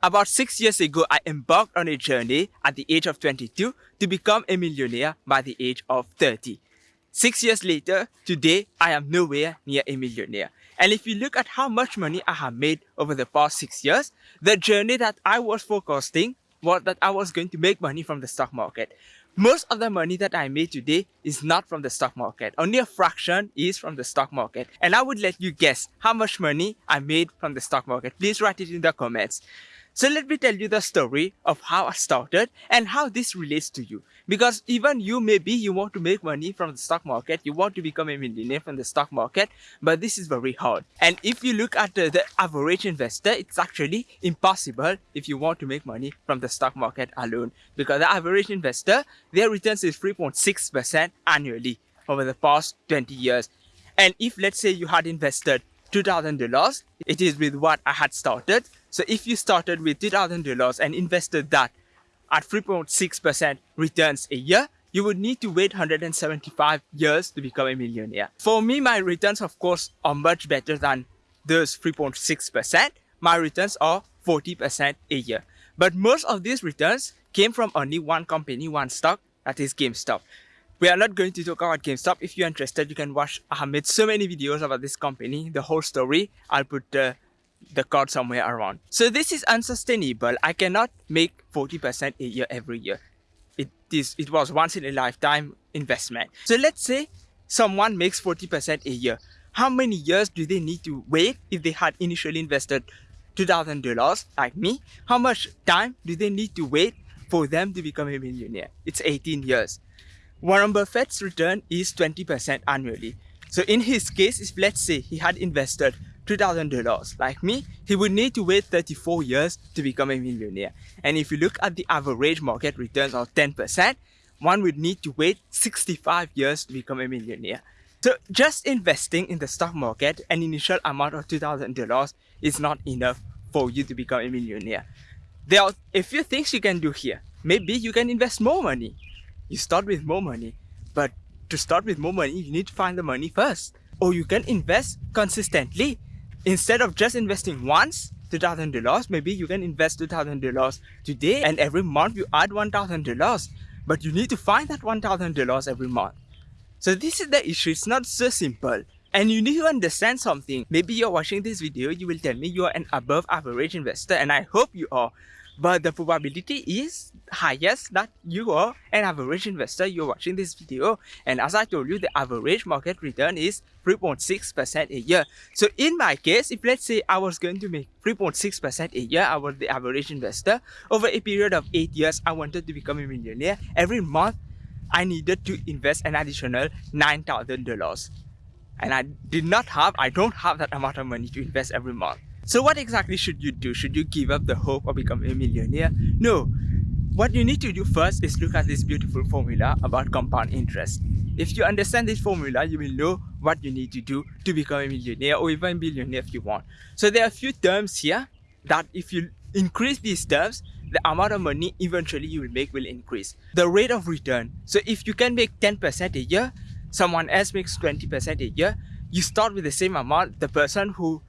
About six years ago, I embarked on a journey at the age of 22 to become a millionaire by the age of 30. Six years later, today, I am nowhere near a millionaire. And if you look at how much money I have made over the past six years, the journey that I was forecasting was that I was going to make money from the stock market. Most of the money that I made today is not from the stock market. Only a fraction is from the stock market. And I would let you guess how much money I made from the stock market. Please write it in the comments. So let me tell you the story of how I started and how this relates to you. Because even you, maybe you want to make money from the stock market, you want to become a millionaire from the stock market, but this is very hard. And if you look at the, average investor, it's actually impossible if you want to make money from the stock market alone. Because the average investor, their returns is 3.6% annually over the past 20 years. And if let's say you had invested $2,000, it is with what I had started, so if you started with $2,000 and invested that at 3.6% returns a year, you would need to wait 175 years to become a millionaire. For me, my returns, of course, are much better than those 3.6%. My returns are 40% a year. But most of these returns came from only one company, one stock, that is GameStop. We are not going to talk about GameStop. If you're interested, you can watch. I have made so many videos about this company, the whole story. I'll put the the card somewhere around. So this is unsustainable. I cannot make 40% a year every year. It is it was once in a lifetime investment. So let's say someone makes 40% a year. How many years do they need to wait if they had initially invested $2,000 like me? How much time do they need to wait for them to become a millionaire? It's 18 years. Warren Buffett's return is 20% annually. So in his case, if let's say he had invested $2,000. Like me, he would need to wait 34 years to become a millionaire. And if you look at the average market returns of 10%, one would need to wait 65 years to become a millionaire. So just investing in the stock market an initial amount of $2,000 is not enough for you to become a millionaire. There are a few things you can do here. Maybe you can invest more money. You start with more money, but to start with more money, you need to find the money first. Or you can invest consistently Instead of just investing once, $2,000, maybe you can invest $2,000 today and every month you add $1,000. But you need to find that $1,000 every month. So this is the issue. It's not so simple. And you need to understand something. Maybe you're watching this video, you will tell me you are an above average investor and I hope you are but the probability is highest that you are an average investor. You're watching this video and as i told you the average market return is 3.6 percent a year. So in my case if let's say i was going to make 3.6 percent a year i was the average investor. Over a period of eight years i wanted to become a millionaire. Every month i needed to invest an additional nine thousand dollars. And i did not have i don't have that amount of money to invest every month so what exactly should you do? Should you give up the hope of becoming a millionaire? No. What you need to do first is look at this beautiful formula about compound interest. If you understand this formula, you will know what you need to do to become a millionaire or even billionaire if you want. So there are a few terms here that if you increase these terms, the amount of money eventually you will make will increase. The rate of return. So if you can make 10% a year, someone else makes 20% a year, you start with the same amount. The person who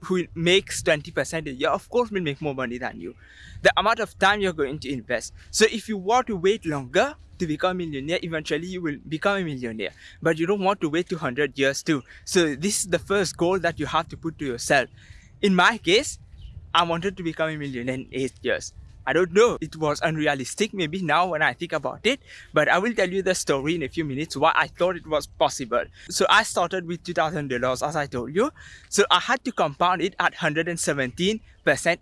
who makes 20% a year, of course will make more money than you. The amount of time you're going to invest. So if you want to wait longer to become a millionaire, eventually you will become a millionaire. But you don't want to wait 200 years too. So this is the first goal that you have to put to yourself. In my case, I wanted to become a millionaire in 8 years. I don't know. It was unrealistic maybe now when I think about it. But I will tell you the story in a few minutes why I thought it was possible. So I started with $2,000 as I told you. So I had to compound it at 117%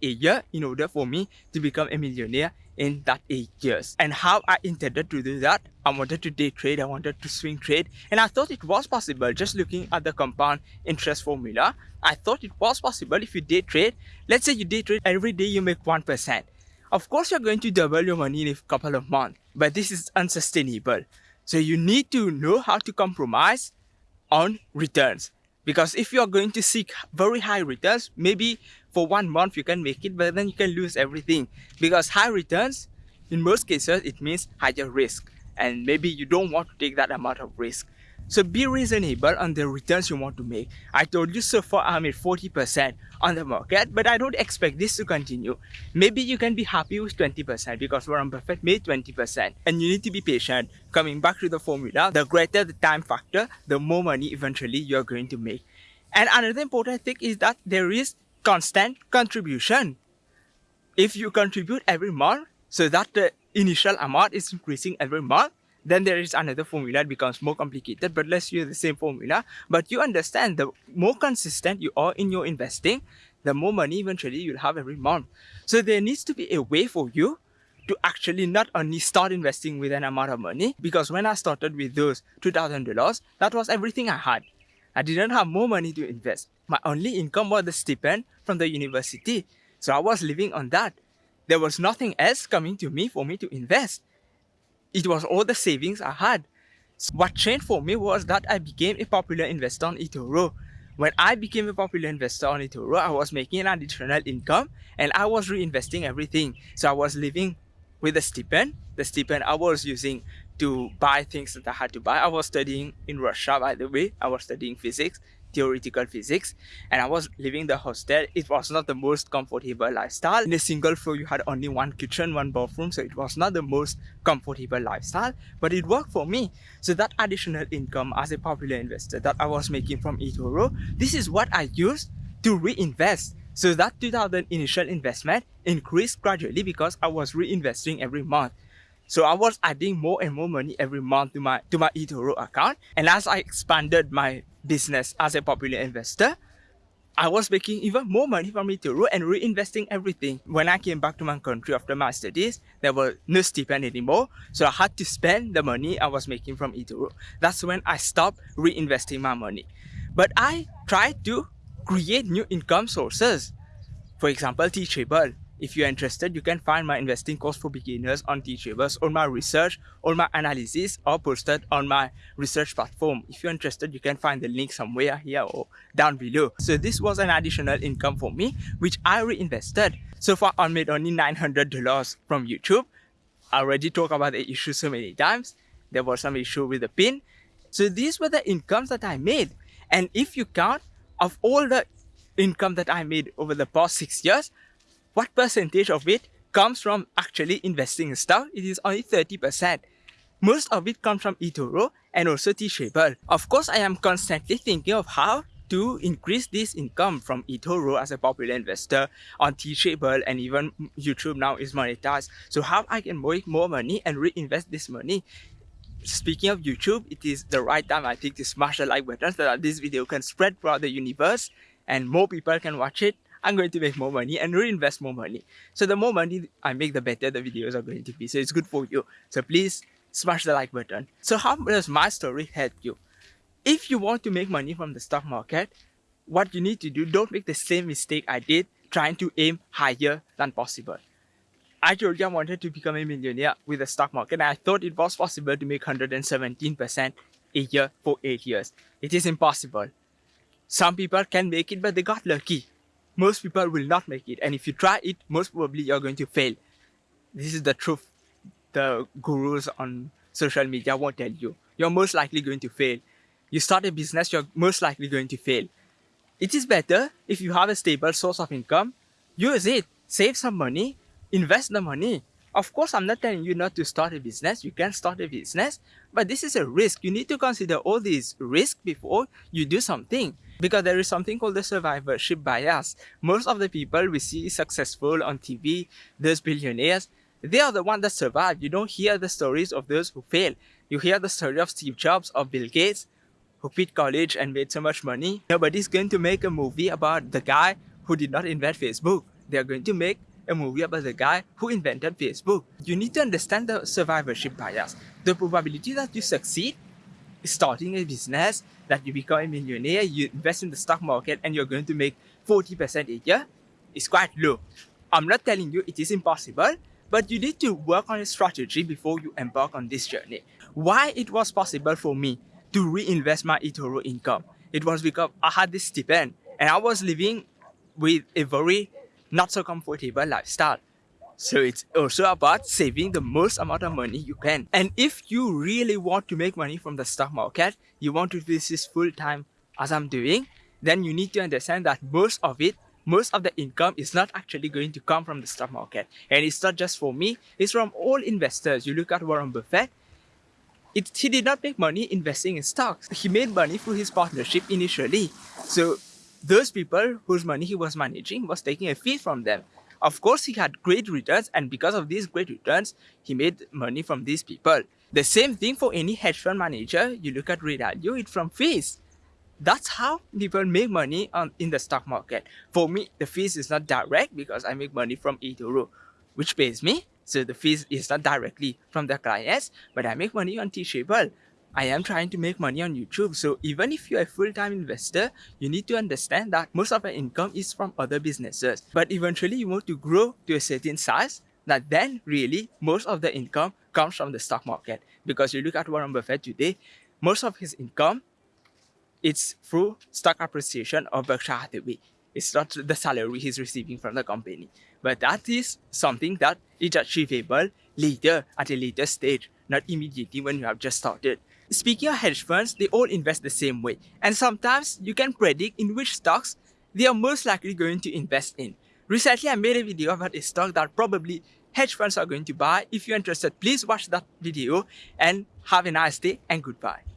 a year in order for me to become a millionaire in that 8 years. And how I intended to do that, I wanted to day trade, I wanted to swing trade, and I thought it was possible just looking at the compound interest formula. I thought it was possible if you day trade, let's say you day trade every day you make 1%. Of course, you're going to double your money in a couple of months, but this is unsustainable. So you need to know how to compromise on returns. Because if you're going to seek very high returns, maybe for one month you can make it, but then you can lose everything. Because high returns, in most cases, it means higher risk. And maybe you don't want to take that amount of risk. So be reasonable on the returns you want to make. I told you so far I made 40% on the market, but I don't expect this to continue. Maybe you can be happy with 20% because Warren Buffett made 20%. And you need to be patient. Coming back to the formula, the greater the time factor, the more money eventually you're going to make. And another important thing is that there is constant contribution. If you contribute every month, so that the initial amount is increasing every month, then there is another formula, it becomes more complicated, but let's use the same formula. But you understand the more consistent you are in your investing, the more money eventually you'll have every month. So there needs to be a way for you to actually not only start investing with an amount of money, because when I started with those $2,000, that was everything I had. I didn't have more money to invest. My only income was the stipend from the university. So I was living on that. There was nothing else coming to me for me to invest it was all the savings I had. What changed for me was that I became a popular investor on eToro. When I became a popular investor on eToro, I was making an additional income and I was reinvesting everything. So I was living with a stipend. The stipend I was using to buy things that I had to buy. I was studying in Russia, by the way. I was studying physics theoretical physics and I was living the hostel. It was not the most comfortable lifestyle. In a single floor, you had only one kitchen, one bathroom, so it was not the most comfortable lifestyle, but it worked for me. So that additional income as a popular investor that I was making from eToro, this is what I used to reinvest. So that 2000 initial investment increased gradually because I was reinvesting every month. So I was adding more and more money every month to my to my eToro account. And as I expanded my business as a popular investor, I was making even more money from eToro and reinvesting everything. When I came back to my country after my studies, there were no stipend anymore. So I had to spend the money I was making from eToro. That's when I stopped reinvesting my money. But I tried to create new income sources. For example, Teachable. If you're interested, you can find my investing course for beginners on Teachables. All my research, all my analysis are posted on my research platform. If you're interested, you can find the link somewhere here or down below. So this was an additional income for me, which I reinvested. So far, I made only $900 from YouTube. I already talked about the issue so many times. There was some issue with the pin. So these were the incomes that I made. And if you count of all the income that I made over the past six years, what percentage of it comes from actually investing in stuff? It is only 30%. Most of it comes from eToro and also Teachable. Of course, I am constantly thinking of how to increase this income from eToro as a popular investor on Teachable and even YouTube now is monetized. So how I can make more money and reinvest this money. Speaking of YouTube, it is the right time I think to smash the like button so that this video can spread throughout the universe and more people can watch it I'm going to make more money and reinvest more money. So the more money I make, the better the videos are going to be. So it's good for you. So please smash the like button. So how does my story help you? If you want to make money from the stock market, what you need to do, don't make the same mistake I did trying to aim higher than possible. I told you I wanted to become a millionaire with the stock market and I thought it was possible to make 117% a year for 8 years. It is impossible. Some people can make it but they got lucky most people will not make it. And if you try it, most probably you're going to fail. This is the truth. The gurus on social media won't tell you. You're most likely going to fail. You start a business, you're most likely going to fail. It is better if you have a stable source of income, use it, save some money, invest the money. Of course, I'm not telling you not to start a business. You can start a business, but this is a risk. You need to consider all these risks before you do something because there is something called the survivorship bias. Most of the people we see successful on TV, those billionaires, they are the ones that survive. You don't hear the stories of those who fail. You hear the story of Steve Jobs, of Bill Gates, who quit college and made so much money. Nobody's going to make a movie about the guy who did not invent Facebook. They're going to make a movie about the guy who invented Facebook. You need to understand the survivorship bias. The probability that you succeed starting a business, that you become a millionaire, you invest in the stock market and you're going to make 40% a year is quite low. I'm not telling you it is impossible, but you need to work on a strategy before you embark on this journey. Why it was possible for me to reinvest my eToro income? It was because I had this stipend and I was living with a very not so comfortable lifestyle. So it's also about saving the most amount of money you can. And if you really want to make money from the stock market, you want to do this full time as I'm doing, then you need to understand that most of it, most of the income is not actually going to come from the stock market. And it's not just for me, it's from all investors. You look at Warren Buffett, it, he did not make money investing in stocks. He made money through his partnership initially. So those people whose money he was managing was taking a fee from them. Of course, he had great returns, and because of these great returns, he made money from these people. The same thing for any hedge fund manager. You look at Ray Dalio, it's from fees. That's how people make money on in the stock market. For me, the fees is not direct because I make money from eToro, which pays me. So the fees is not directly from the clients, but I make money on Teachable. I am trying to make money on YouTube. So even if you're a full-time investor, you need to understand that most of your income is from other businesses. But eventually you want to grow to a certain size that then really most of the income comes from the stock market. Because you look at Warren Buffett today, most of his income it's through stock appreciation of Berkshire Hathaway. It's not the salary he's receiving from the company. But that is something that is achievable later at a later stage, not immediately when you have just started. Speaking of hedge funds, they all invest the same way. And sometimes you can predict in which stocks they are most likely going to invest in. Recently, I made a video about a stock that probably hedge funds are going to buy. If you're interested, please watch that video and have a nice day and goodbye.